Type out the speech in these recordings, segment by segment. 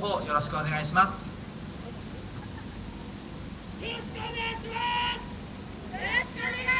方よろしくお願いします。よろしくお願いします。よろしくお願い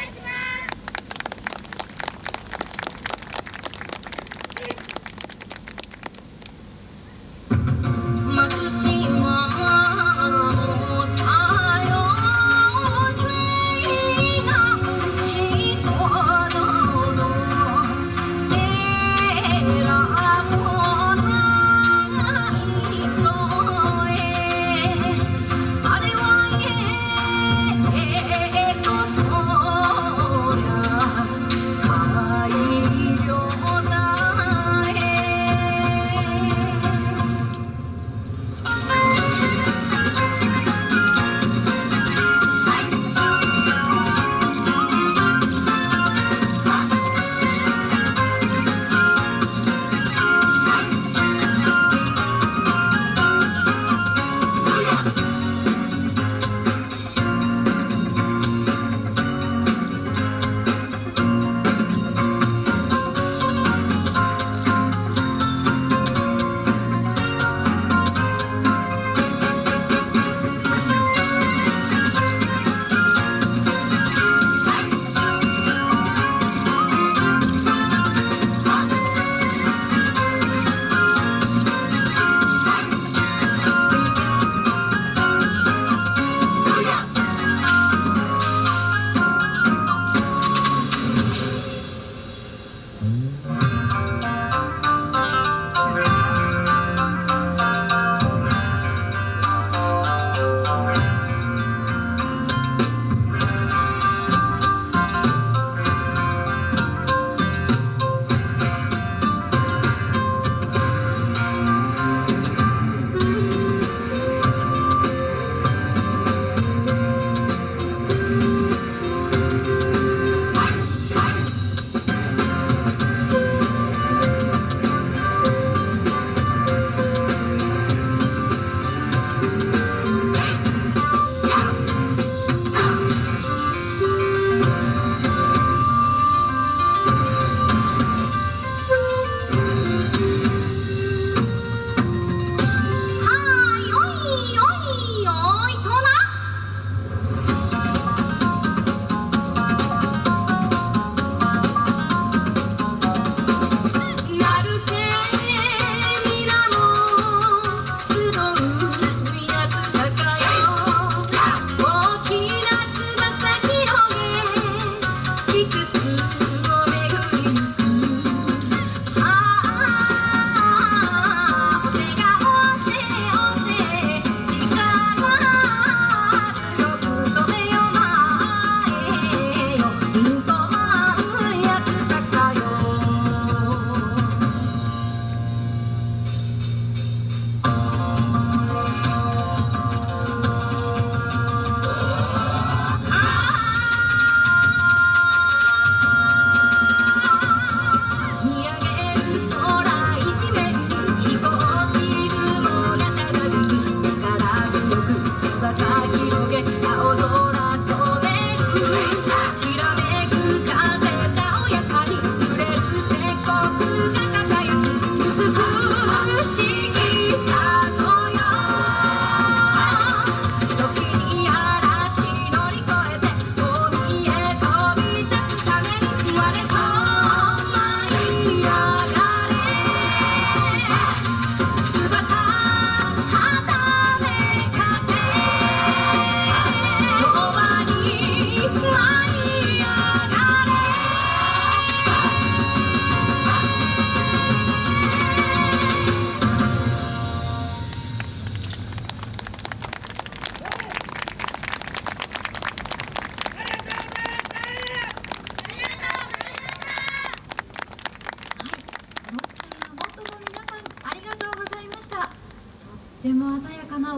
とも鮮やかな